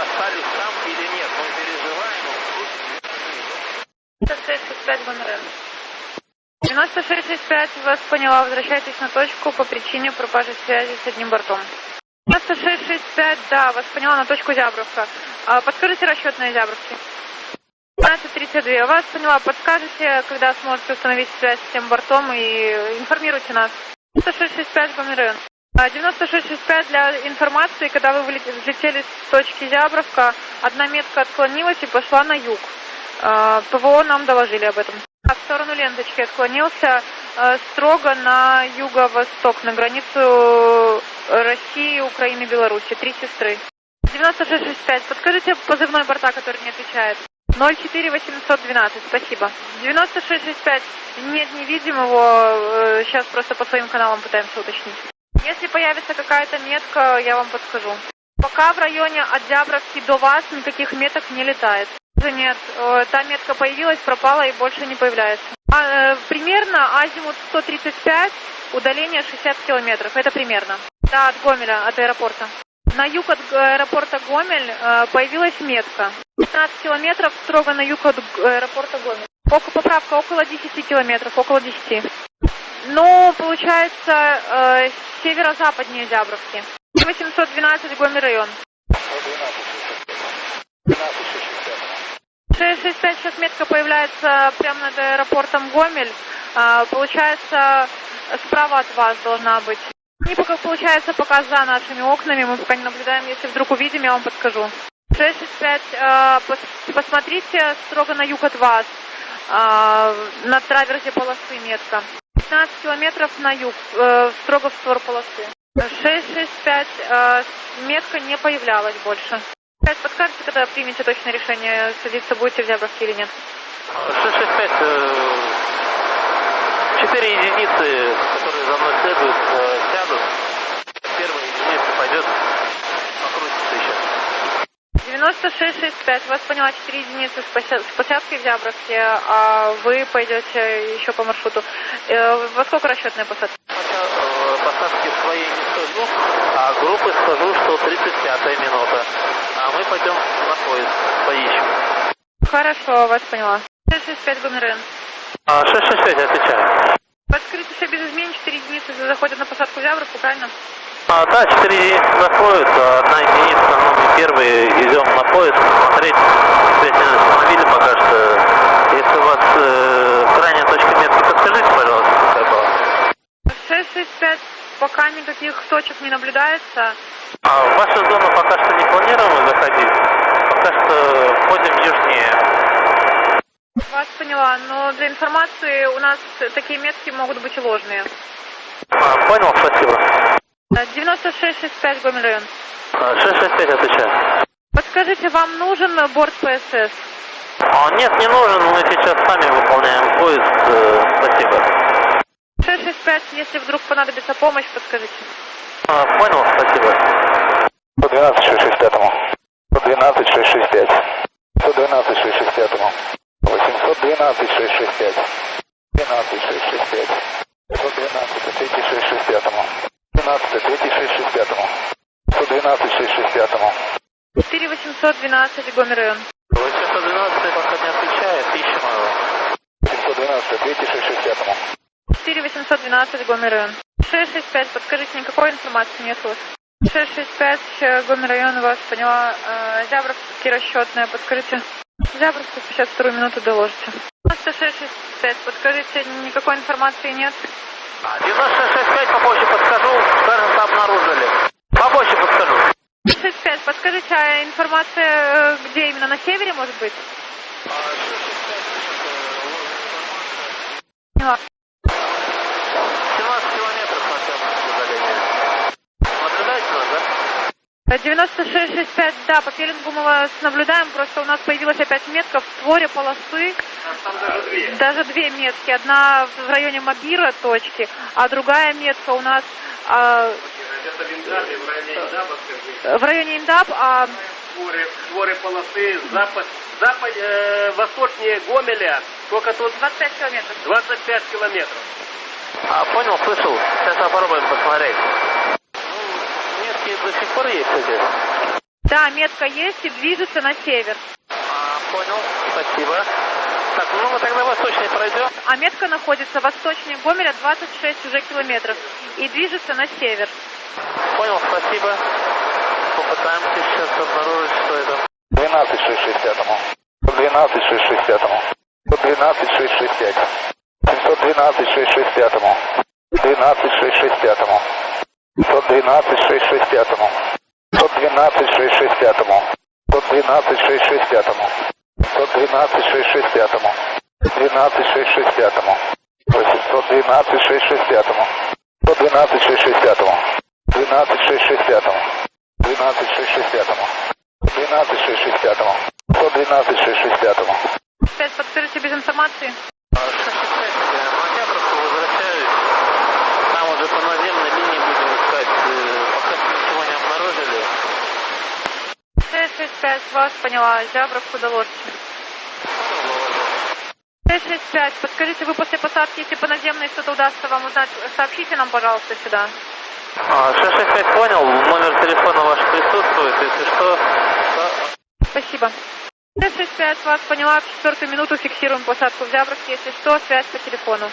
остались там или нет? Мы переживаем, но 9665 Гонорен. 9665 вас поняла, возвращайтесь на точку по причине пропажи связи с одним бортом. 9665, да, вас поняла на точку Зябровка. А, подскажите расчетные Зябровки. 1532, вас поняла, подскажете, когда сможете установить связь с тем бортом и информируйте нас. 9665 Гомерен. 9665 для информации, когда вы взлетели с точки Зябровка, одна метка отклонилась и пошла на юг. А, ПВО нам доложили об этом. Сторону ленточки отклонился э, строго на юго-восток, на границу России, Украины, Беларуси. Три сестры. 9665. Подскажите позывной борта, который не отвечает. 04812, спасибо. 9665. Нет, не видим его. Сейчас просто по своим каналам пытаемся уточнить. Если появится какая-то метка, я вам подскажу. Пока в районе от Зябровки до вас никаких меток не летает. Тоже нет. Э, та метка появилась, пропала и больше не появляется. А, э, примерно азимут 135, удаление 60 километров. Это примерно. Да, от Гомеля, от аэропорта. На юг от аэропорта Гомель э, появилась метка. 15 километров строго на юг от аэропорта Гомель. Около, поправка около 10 километров, около 10. Ну, получается, э, северо-западнее Зябровки. 812 Гомель район. 12. 12. 306 отметка появляется прямо над аэропортом Гомель. А, получается, справа от вас должна быть. И пока получается пока за нашими окнами, мы пока не наблюдаем, если вдруг увидим, я вам подскажу. 665, э, а, пос, посмотрите строго на юг от вас, э, на траверзе полосы метка. 15 километров на юг, э, строго в сторону полосы. 665, э, метка не появлялась больше. Подскажете, когда примете точное решение, садиться будете в Зябровке или нет? 665, э, четыре единицы, которые за мной следуют, э, сядут. Первая единица пойдет, покрутится еще. 9665, вас поняла 4 единицы с пося- с посадкой в Зябровке, а вы пойдете еще по маршруту. Э, Во сколько расчетная посадка? Посадки своей не скажу, а группы скажу, что 35 минута. А мы пойдем на поезд, поищем. Хорошо, вас поняла. 665 Гомерен. А, 665, отвечаю. Подскажите все без изменений, 4 единицы заходят на посадку в Зябровку, правильно? А, да, 4 единицы заходят, а одна единица, ну, мы первые идем на поезд, смотреть не установили пока что. Если у вас э, крайняя точка метки, подскажите, пожалуйста, какая была. 665, пока никаких точек не наблюдается. А в вашу зону пока что не планируем заходить, пока что ходим южнее. Вас поняла, но для информации у нас такие метки могут быть и ложные. А, понял, спасибо. Э, 9665 Гомель район. А, 665, отвечаю. Подскажите, вам нужен борт ПСС? А, нет, не нужен, мы сейчас сами выполняем поезд, э, спасибо. 665, если вдруг понадобится помощь, подскажите. А, понял, спасибо. 112 665. 112 665. 112 665. 812 665. 12 665. 112 3 665. 12 3 665. 112 665. 4812 Гомель район. 812 пока не отвечает, ищем его. 712 3 665. 4812 Гомель район. 665, подскажите, никакой информации нет у вас? 665 э, Гомель район, вас поняла. Э, Зябровский расчетная, подскажите. Зябровский 52 минуту доложите. 9665, подскажите, никакой информации нет? 9665 попозже подскажу, кажется, обнаружили. Попозже подскажу. 65, подскажите, а информация э, где именно, на севере, может быть? Поняла. 17 километров на темном удаление. Наблюдаете нас, да? 9665, да, по пеленгу мы вас наблюдаем, просто у нас появилась опять метка в створе полосы. Там даже две. Даже две метки. Одна в районе Мобира точки, а другая метка у нас а, Это в Индабе, в районе Индаба, скажи. в районе Индаб, а Створы, створы полосы, запад, запад, э, восточнее Гомеля, сколько тут? 25 километров. 25 километров. А, понял, слышал. Сейчас попробуем посмотреть. Ну, метки до сих пор есть здесь. Да, метка есть и движется на север. А, понял, спасибо. Так, ну мы тогда восточнее пройдем. А метка находится восточнее Гомеля 26 уже километров и движется на север. Понял, спасибо. Попытаемся сейчас обнаружить, что это. 12 660. 112 660. 112 665. 712 660. 12 660. 112 660. 112 660. 112 660. 112 660. 12 660. 812 660. 112 660. 12 660. 12 660. 12 660. 112 660. Опять подскажите без информации. 665, на Октябрьскую возвращаюсь. Там уже по наземной линии будем искать. Э, Пока ничего не обнаружили. 665, вас поняла. Зябровку Доложки. 665, подскажите, вы после посадки, если по наземной что-то удастся вам узнать, сообщите нам, пожалуйста, сюда. А, 665 понял, номер телефона ваш присутствует, если что. то- Спасибо. 665, вас поняла, в четвертую минуту фиксируем посадку в Зябровке, если что, связь по телефону.